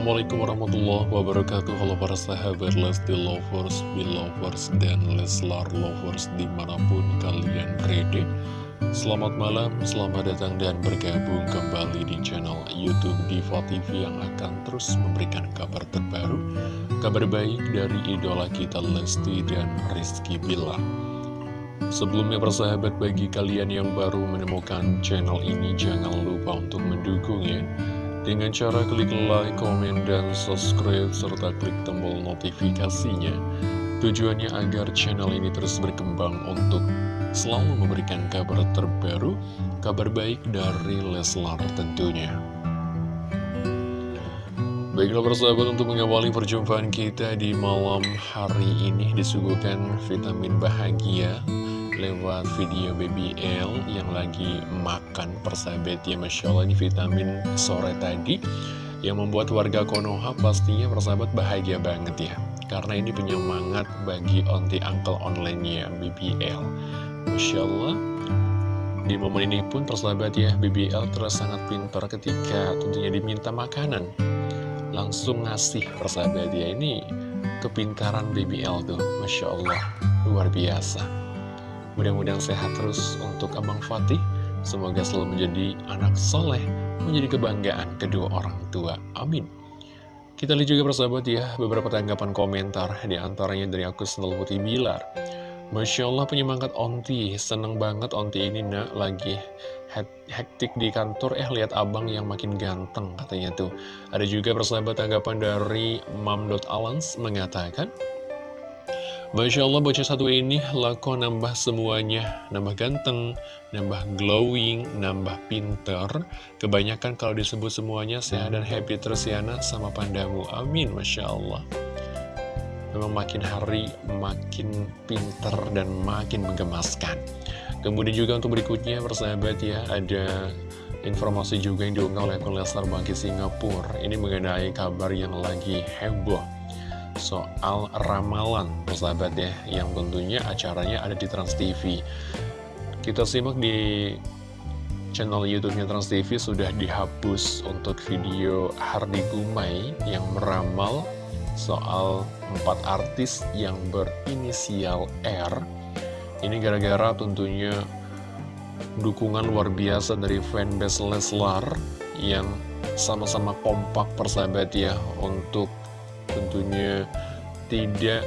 Assalamualaikum warahmatullahi wabarakatuh. Halo para sahabat Lesti Lovers, Belovers, dan Leslar Lovers di mana pun kalian berada. Selamat malam, selamat datang dan bergabung kembali di channel Youtube Diva TV yang akan terus memberikan kabar terbaru Kabar baik dari idola kita Lesti dan Rizky Billar. Sebelumnya persahabat bagi kalian yang baru menemukan channel ini jangan lupa untuk mendukung ya dengan cara klik like, komen, dan subscribe, serta klik tombol notifikasinya. Tujuannya agar channel ini terus berkembang untuk selalu memberikan kabar terbaru, kabar baik dari Leslar tentunya. Baiklah persahabat untuk mengawali perjumpaan kita di malam hari ini disuguhkan vitamin bahagia lewat video BBL yang lagi makan persahabat ya Masya Allah ini vitamin sore tadi yang membuat warga Konoha pastinya persahabat bahagia banget ya. Karena ini penyemangat bagi onti uncle online-nya BBL Masya Allah. Di momen ini pun persahabat ya BBL terus sangat pintar ketika tentunya diminta makanan. Langsung ngasih persahabat ya ini kepintaran BBL tuh. Masya Allah luar biasa Mudah-mudahan sehat terus untuk Abang Fatih. Semoga selalu menjadi anak soleh, menjadi kebanggaan kedua orang tua. Amin. Kita lihat juga persahabat ya, beberapa tanggapan komentar, di antaranya dari aku Senel Putih Bilar. Masya Allah penyemangat Onti, seneng banget Onti ini nak lagi hektik di kantor, eh lihat abang yang makin ganteng katanya tuh. Ada juga persahabat tanggapan dari Mam.alans mengatakan, Masya Allah bocah satu ini lako nambah semuanya. Nambah ganteng, nambah glowing, nambah pinter. Kebanyakan kalau disebut semuanya sehat dan happy terus ya sama pandamu. Amin Masya Allah. Memang makin hari makin pinter dan makin menggemaskan. Kemudian juga untuk berikutnya persahabat ya Ada informasi juga yang diunggah oleh akun Lesnar Bangki Singapura. Ini mengenai kabar yang lagi heboh soal ramalan persahabat ya yang tentunya acaranya ada di Trans TV kita simak di channel YouTube-nya Trans TV sudah dihapus untuk video Hardi Gumai yang meramal soal empat artis yang berinisial R. Ini gara-gara tentunya dukungan luar biasa dari fanbase Leslar yang sama-sama kompak persahabat ya untuk tentunya tidak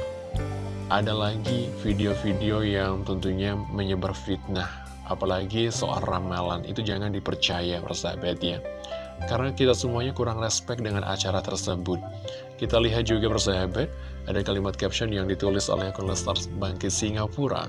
ada lagi video-video yang tentunya menyebar fitnah apalagi soal ramalan. Itu jangan dipercaya persahabat ya. Karena kita semuanya kurang respect dengan acara tersebut. Kita lihat juga persahabat ada kalimat caption yang ditulis oleh akun Lestars Bangkit Singapura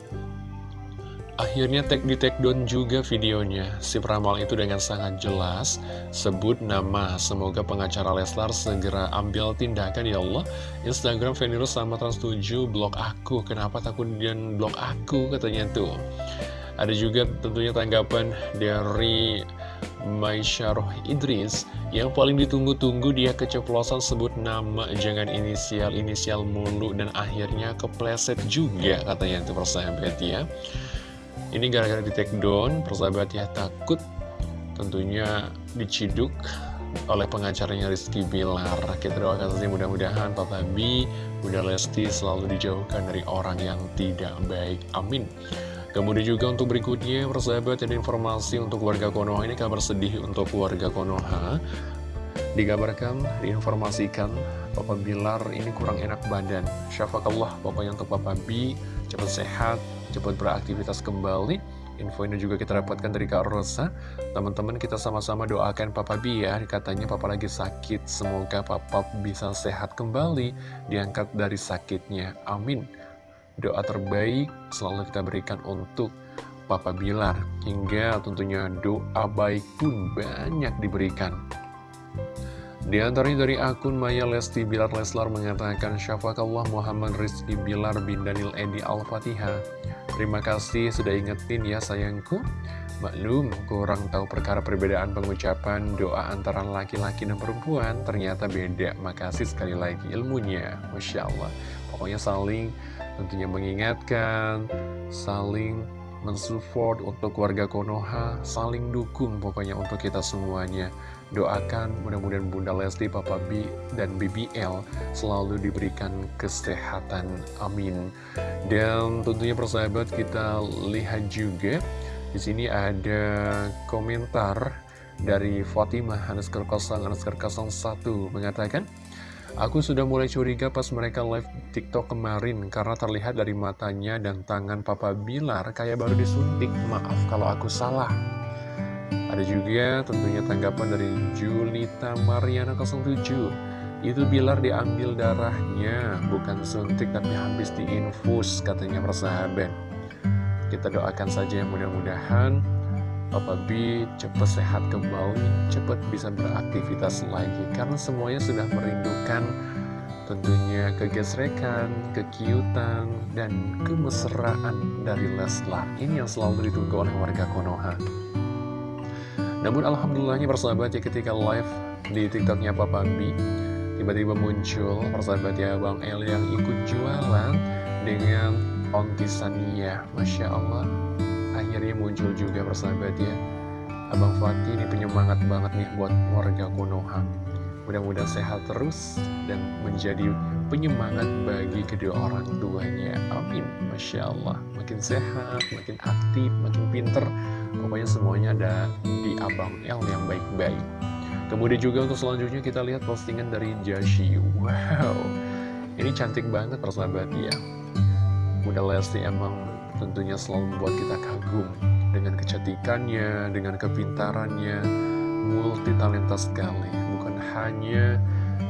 Akhirnya tag di take down juga videonya. Si peramal itu dengan sangat jelas sebut nama. Semoga pengacara Leslar segera ambil tindakan ya Allah. Instagram Venirus sama Trans7 blok aku. Kenapa takut dan blok aku katanya tuh. Ada juga tentunya tanggapan dari Maisyaroh Idris yang paling ditunggu-tunggu dia keceplosan sebut nama jangan inisial-inisial mulu dan akhirnya kepleset juga katanya itu persahabat ya ini gara-gara di take down, persahabat ya takut tentunya diciduk oleh pengacaranya Rizky Bilar. Kita doakan saja mudah-mudahan Papa B, Bunda Lesti selalu dijauhkan dari orang yang tidak baik. Amin. Kemudian juga untuk berikutnya, persahabat ada informasi untuk warga Konoha ini kabar sedih untuk warga Konoha. Dikabarkan, diinformasikan, Papa Bilar ini kurang enak badan. Syafakallah, pokoknya untuk Papa B, cepat sehat, cepat beraktivitas kembali. Info ini juga kita dapatkan dari Kak Rosa. Teman-teman kita sama-sama doakan Papa B ya. Katanya Papa lagi sakit. Semoga Papa bisa sehat kembali. Diangkat dari sakitnya. Amin. Doa terbaik selalu kita berikan untuk Papa Bilar. Hingga tentunya doa baik pun banyak diberikan. Di antaranya dari akun Maya Lesti Bilar Leslar mengatakan Syafakallah Muhammad Rizki Bilar bin Daniel Edi Al-Fatihah. Terima kasih sudah ingetin ya sayangku. Maklum, kurang tahu perkara perbedaan pengucapan doa antara laki-laki dan perempuan. Ternyata beda, makasih sekali lagi ilmunya. Masya Allah. Pokoknya saling tentunya mengingatkan Saling mensupport untuk warga Konoha, saling dukung pokoknya untuk kita semuanya. Doakan mudah-mudahan Bunda Lesti, Papa B, dan BBL selalu diberikan kesehatan. Amin. Dan tentunya persahabat kita lihat juga di sini ada komentar dari Fatimah underscore 0 underscore 01 mengatakan Aku sudah mulai curiga pas mereka live TikTok kemarin karena terlihat dari matanya dan tangan Papa Bilar kayak baru disuntik. Maaf kalau aku salah. Ada juga tentunya tanggapan dari Julita Mariana 07. Itu Bilar diambil darahnya, bukan suntik tapi habis diinfus katanya persahabat. Kita doakan saja yang mudah-mudahan Papa B cepat sehat kembali, cepat bisa beraktivitas lagi karena semuanya sudah merindukan tentunya kegesrekan, kekiutan, dan kemesraan dari Leslar. Ini yang selalu ditunggu oleh warga Konoha. Namun alhamdulillahnya persahabat ya ketika live di tiktoknya Papa B, tiba-tiba muncul persahabat ya Bang El yang ikut jualan dengan ontisania. Masya Allah, akhirnya muncul juga persahabat ya. Abang Fatih ini penyemangat banget nih buat warga Konoha. Mudah-mudahan sehat terus dan menjadi penyemangat bagi kedua orang tuanya. Amin. Masya Allah Makin sehat, makin aktif, makin pinter Pokoknya semuanya ada di Abang El yang baik-baik. Kemudian juga untuk selanjutnya kita lihat postingan dari Jashi Wow. Ini cantik banget persahabat ya. Bunda Lesti emang tentunya selalu membuat kita kagum dengan kecantikannya, dengan kepintarannya, multi talenta sekali. Bukan hanya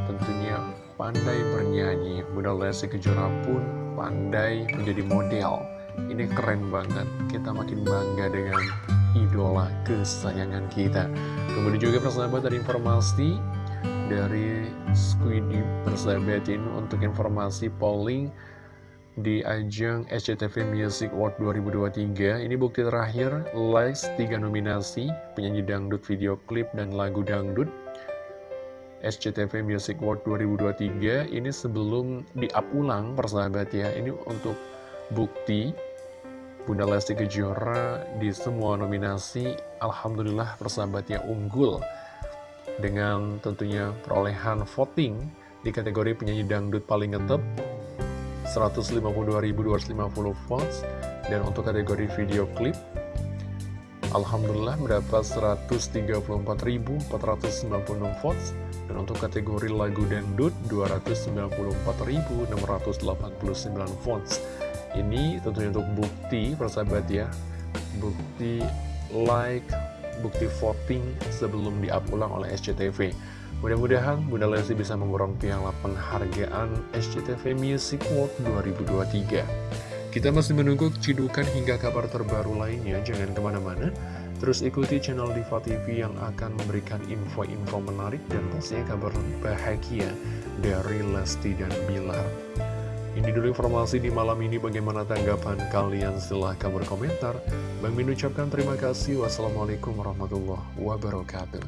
tentunya pandai bernyanyi, Bunda Lesti Kejora pun pandai menjadi model. Ini keren banget, kita makin bangga dengan idola kesayangan kita. Kemudian juga persahabat dari informasi dari Squiddy persahabat ini untuk informasi polling di ajang SCTV Music Award 2023 Ini bukti terakhir, likes 3 nominasi, penyanyi dangdut video klip dan lagu dangdut SCTV Music Award 2023 Ini sebelum di-up ulang persahabat ya Ini untuk bukti Bunda Lesti Kejora di semua nominasi Alhamdulillah persahabat ya unggul Dengan tentunya perolehan voting di kategori penyanyi dangdut paling ngetep 152.250 votes. Dan untuk kategori video klip Alhamdulillah mendapat 134.496 votes. Dan untuk kategori lagu dangdut 294.689 votes ini tentunya untuk bukti persahabat ya bukti like bukti voting sebelum di-up ulang oleh SCTV Mudah-mudahan Bunda Lesti bisa memborong piala penghargaan SCTV Music Award 2023. Kita masih menunggu cidukan hingga kabar terbaru lainnya, jangan ke mana-mana. Terus ikuti channel Diva TV yang akan memberikan info-info menarik dan pastinya kabar bahagia dari Lesti dan Bilar. Ini dulu informasi di malam ini bagaimana tanggapan kalian silahkan berkomentar. Bang Min ucapkan terima kasih. Wassalamualaikum warahmatullahi wabarakatuh.